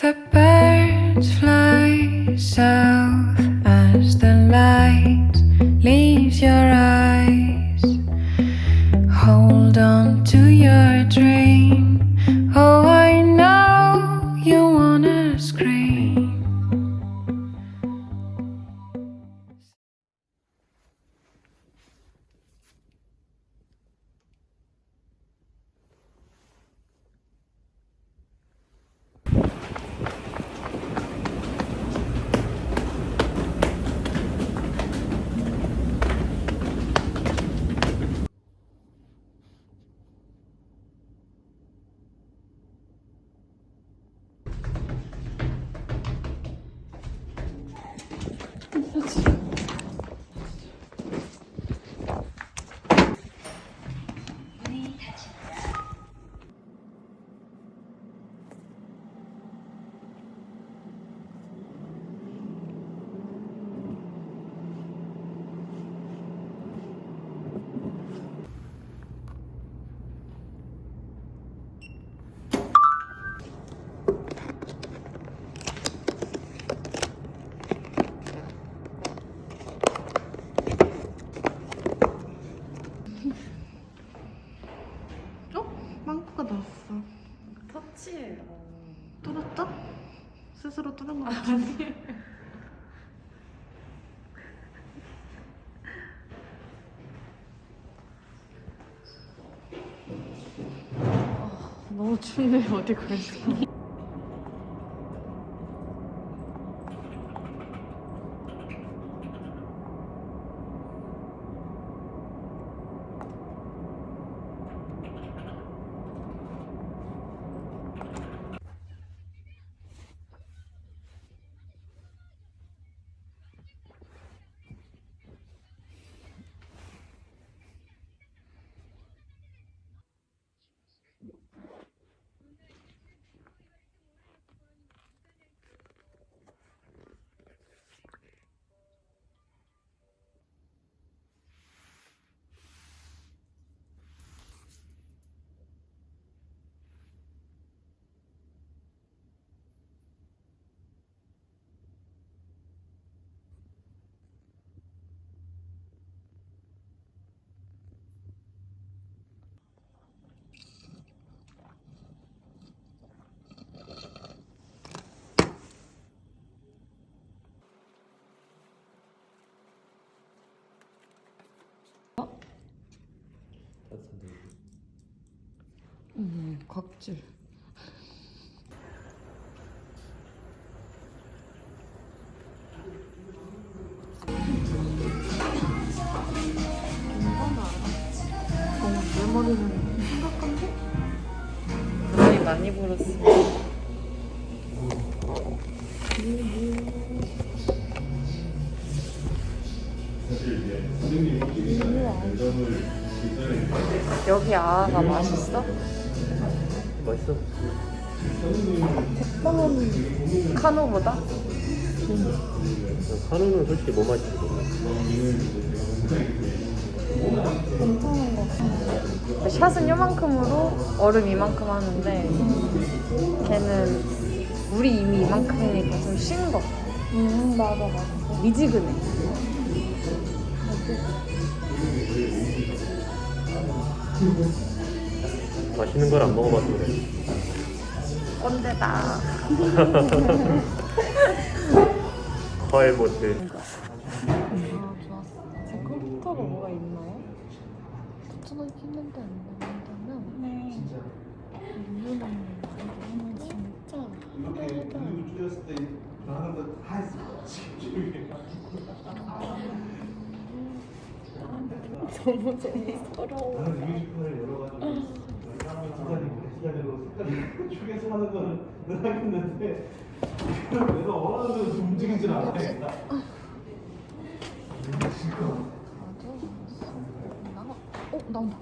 The birds fly south as the light leaves your eyes. 너무 춥네 어디 그랬 음, 각질. 어, 내 머리는 심각한데? 많이 많이 불었어. 여기 아가 맛있어? 맛있어. 카노보다? 한우는 솔직히 뭐 맛있지 몰라. 샷은 요만큼으로 얼음 이만큼 하는데 걔는 물이 이미 이만큼이니까 좀신 거. 음, 맞아, 맞아. 미지근해. 맛있는 걸 안 먹어봐서 그래. 꼰대다. 컬 모트. 아, 좋았어. 제 컴퓨터가 뭐가 있나요? 붙여놓기 힘든데 안 된다면? 네. 이유는 진짜 한 달에도 너무 재밌어러워. 축에서 하는 거는 늘 하겠는데 내가 원하는 대로 좀 움직이질 않아. 나가. 어 나온다.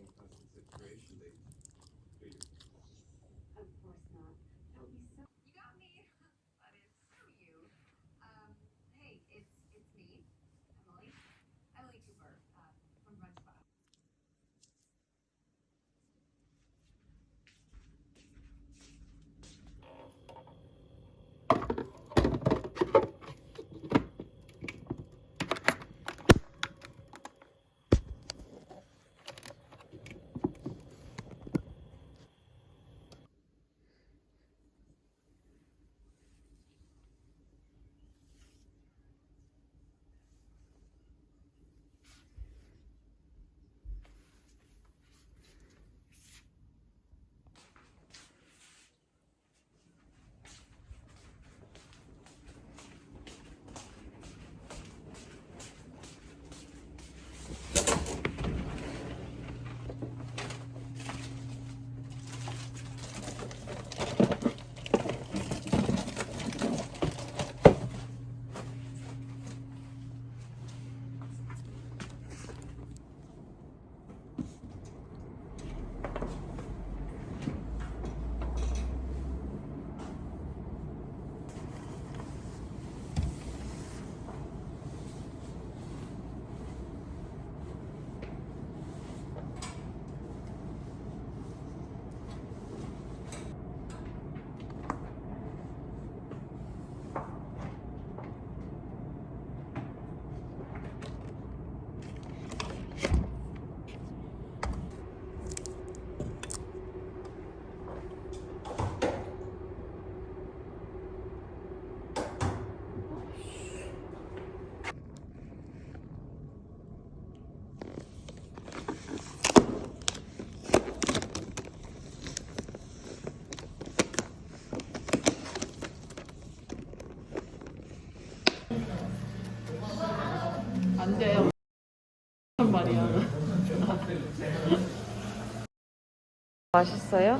in constant saturation, they do 말이야. 맛있어요?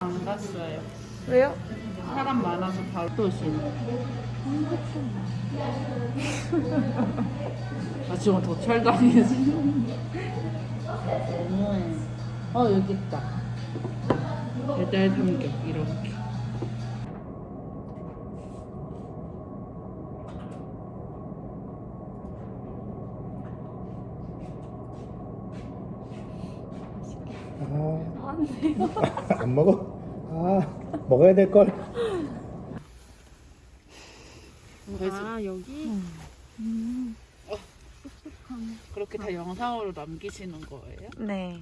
안 갔어요. 왜요? 사람 많아서 바로 도신. 아 지금 도철당해서. 너무해. 어 여기 있다. 배달 삼겹 이렇게. 아, 안 먹어? 아, 먹어야 될 걸. 아 여기? 어. 그렇게 다 영상으로 남기시는 거예요? 네.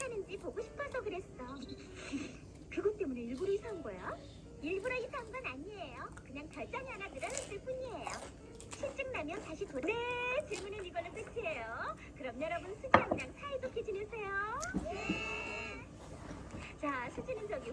하는지 보고 싶어서 그랬어. 그것 때문에 일부러 이사한 거야? 일부러 이사한 건 아니에요. 그냥 결정이 하나 늘어났을 뿐이에요. 실증 나면 다시 도... 네, 질문은 이걸로 끝이에요. 그럼 여러분 수지 양이랑 사이좋게 지내세요. 네. 자, 수지는 저기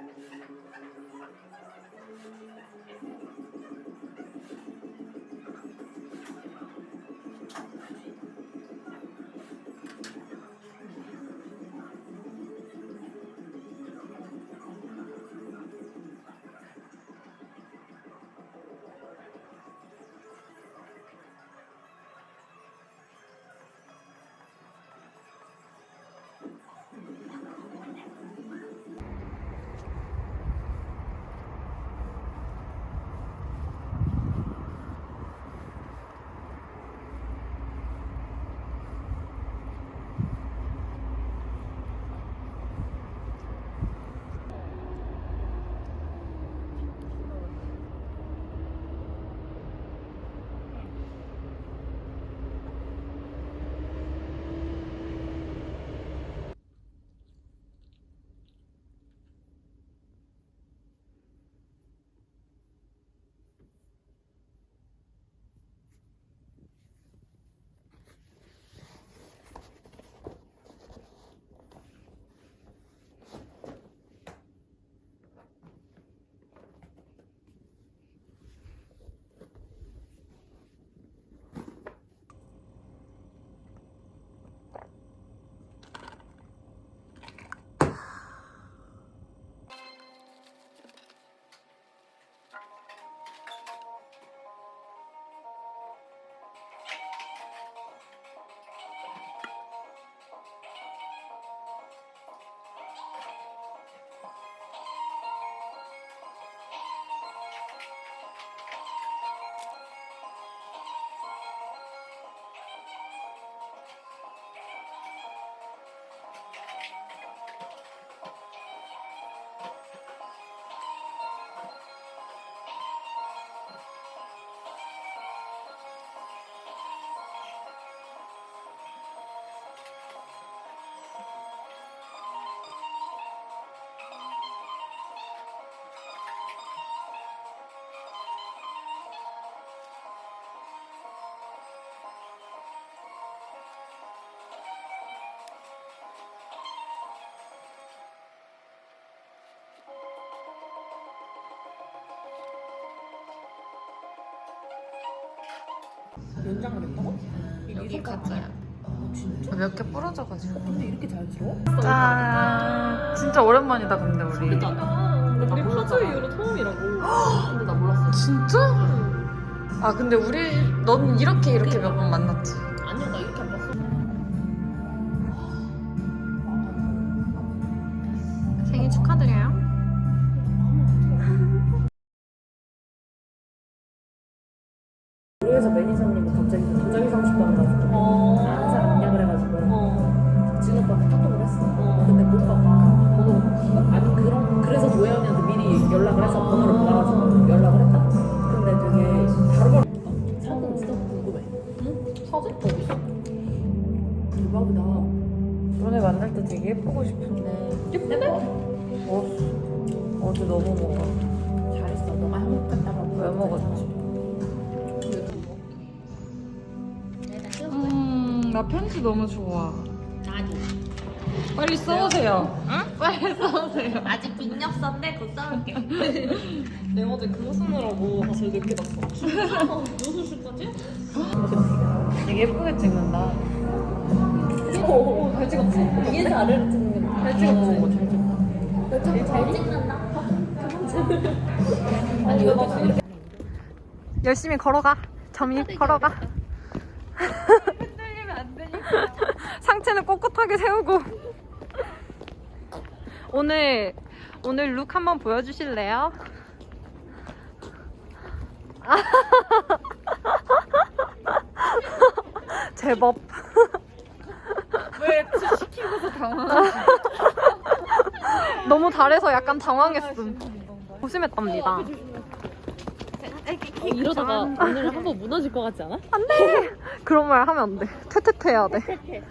연장을 했다고? 여기 가짜야. 진짜? 몇 개 부러져가지고. 근데 이렇게 자연스러워? 짠. 진짜 오랜만이다 근데 우리. 근데 우리 파주 이후로 처음이라고. 근데 나 몰랐어. 진짜? 아 근데 우리 넌 이렇게 이렇게 몇 번 만났지. 어제 너무 먹어. 잘했어. 너가 행복했다고. 왜 먹었지? 음, 나 편지 너무 좋아. 나도. 빨리 써오세요. 응? 빨리 써오세요. 아직 빈력서인데 곧 써올게. 내가 어제 그거 쓰느라고 사실 늦게 봤어. 무슨 시까지? 되게 예쁘게 찍는다. 오, 잘 찍었지? 위에서 아래로 찍는 거. 잘 찍었지? 잘 찍는다. 아니, 이거. 열심히 걸어가. 점이 걸어가. 흔들리면 안 되니까. 상체는 꼿꼿하게 세우고. 오늘 오늘 룩 한번 보여주실래요? 제법. 왜 시키고서 당황하지? 너무 잘해서 약간 당황했음. 조심했답니다. 어, 이러다가 오늘 한번 무너질 것 같지 않아? 안 돼! 그런 말 하면 안 돼. 퇴퇴퇴 해야 돼.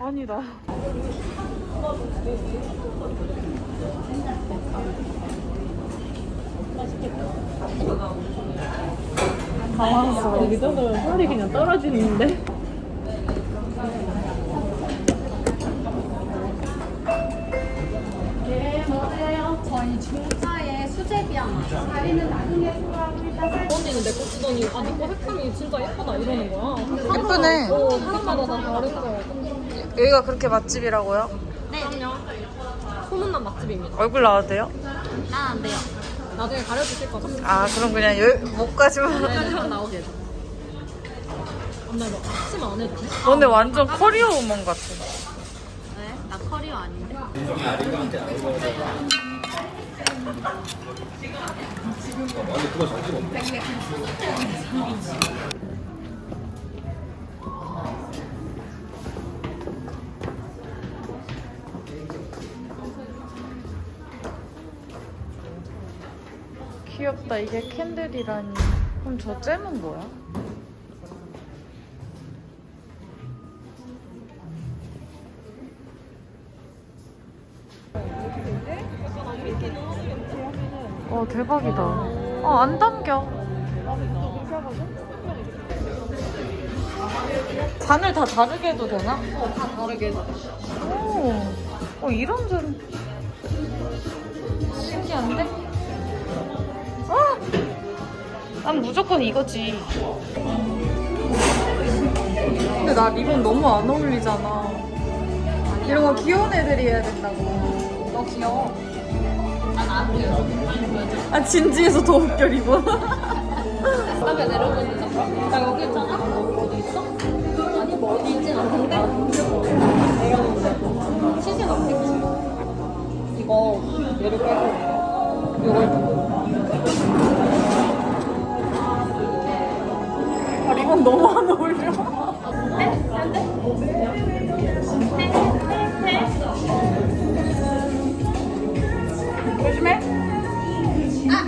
아니다. 당황스러워. 여기서는 살이 그냥 떨어지는데. 다리는 나중에 언니는 내거 쓰더니 아, 니거 색감이 진짜 예쁘다 이러는 거야. 예쁘네. 어, 사람마다 다 다르고. 여기가 그렇게 맛집이라고요? 네. 그럼요. 소문난 맛집입니다. 얼굴 나와도 돼요? 난 안 돼요. 나중에 가려주실 거죠? 아, 그럼 그냥 여, 목까지만. 여기까지만 나오게 해줘. 언니 너 앞치마 안 해도 돼? 근데 완전 커리어 우먼 같아. 왜? 나 커리어 아닌데. 귀엽다. 이게 캔들이라니. 그럼 저 잼은 뭐야? 와 대박이다. 어, 안 담겨. 잔을 다 다르게 해도 되나? 어, 다 다르게 해줘. 오, 어, 이런 잔. 신기한데? 아! 난 무조건 이거지. 근데 나 리본 너무 안 어울리잖아. 이런 거 귀여운 애들이 해야 된다고. 너 귀여워. 아, 진지해서 더 웃겨, 리본. 바닥에 내려보니까 나 여기 있잖아? 어디 있어? 아니 뭐 어디 있진 않은데 내렸는데 시신 없겠지 이거 얘를 빼고 이거 아, 리본 너무 안 어울려. 조심해.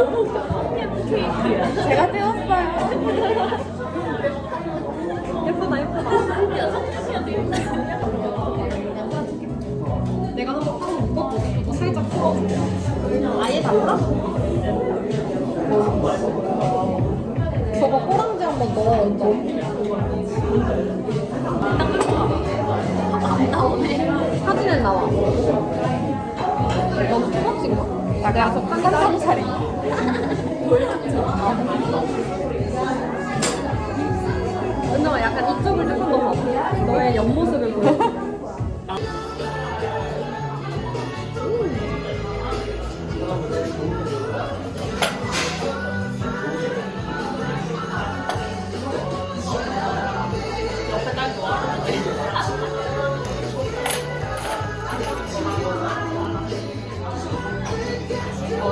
너무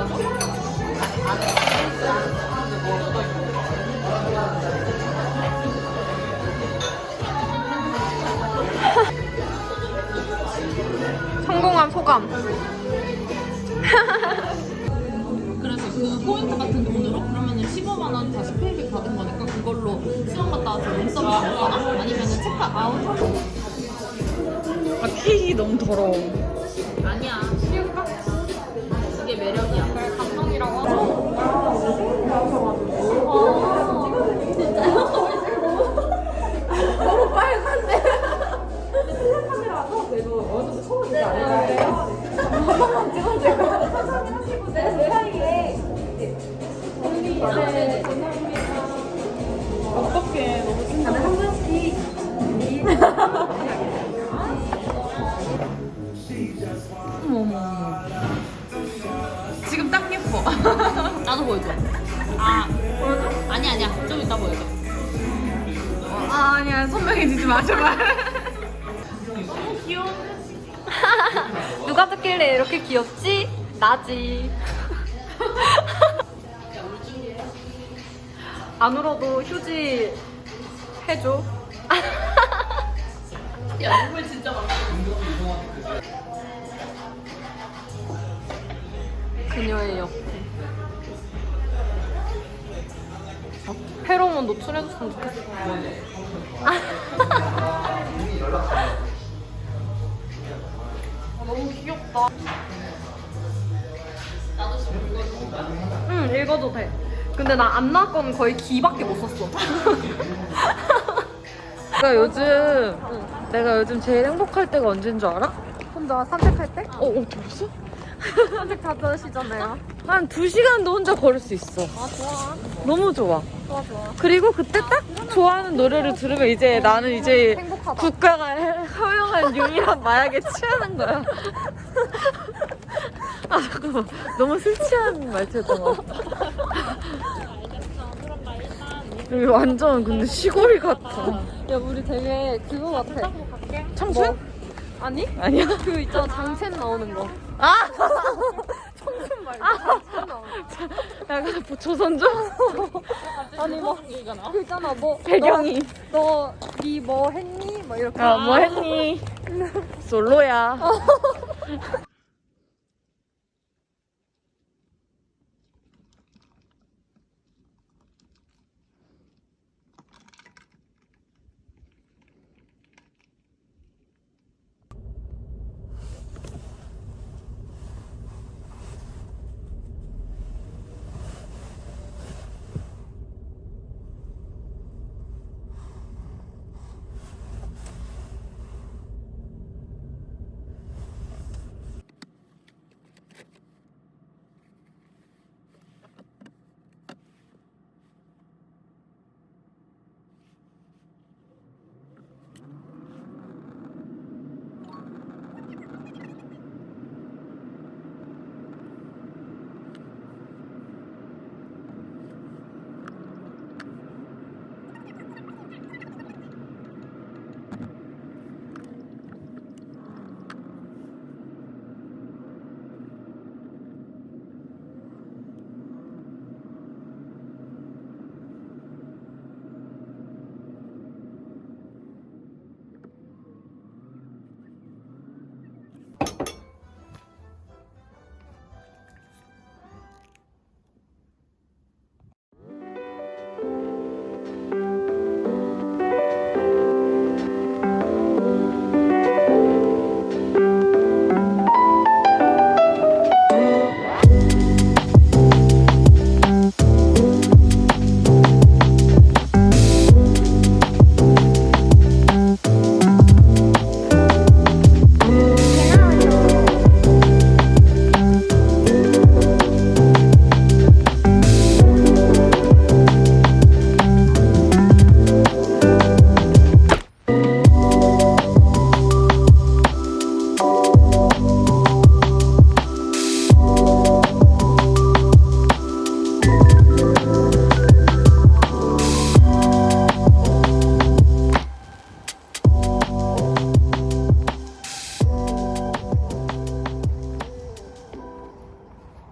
성공한 소감. 그래서 그 포인트 같은 돈으로 그러면은 15만 원 다시 페이백 받은 거니까 그걸로 수영 갔다 와서 눈썹 먹거나 아니면 체크 아웃 아 픽이 너무 더러워. 아니야 쉬울까? 그게 매력이야 어떡해 너무 신나. 어머 어머 어머. 지금 딱 예뻐. 나도 보여줘 아 보여줘? 아니 아니야 좀 이따 보여줘 아 아니야 선명해지지 마 제발. 누가 듣길래 이렇게 귀엽지? 나지. 안 울어도 휴지 해줘. 야 눈물 진짜 많아 그녀의 옆에. 어, 페로몬 노출해줬으면 좋겠어. 너무 귀엽다. 응, 읽어도 돼. 근데 나 안 나올 거는 거의 기밖에 못 썼어. 내가 요즘 내가 요즘 제일 행복할 때가 언제인 줄 알아? 혼자 산책할 때? 어, 어 벌써? 산책 자주 하시잖아요. 한두 시간도 혼자 걸을 수 있어. 아, 좋아. 너무 좋아. 좋아, 좋아. 그리고 그때 딱 좋아하는 노래를 들으면 이제 나는 이제 행복하다. 국가가 허용한 유일한 마약에 취하는 거야. 아 잠깐만 너무 술 취한 말투였던 것 같아. 여기 완전 근데 시골이 같아. 야, 우리 되게 그거 같아. 청춘? 뭐? 아니? 아니야? 그 있잖아, 장첸 나오는 거. 아! 청춘 말고 장첸 나오는 거. 약간 뭐 조선조? 아니, 뭐, 그 있잖아, 뭐. 배경이. 너, 니 뭐 했니? 뭐 이렇게. 아, 뭐 했니? 솔로야.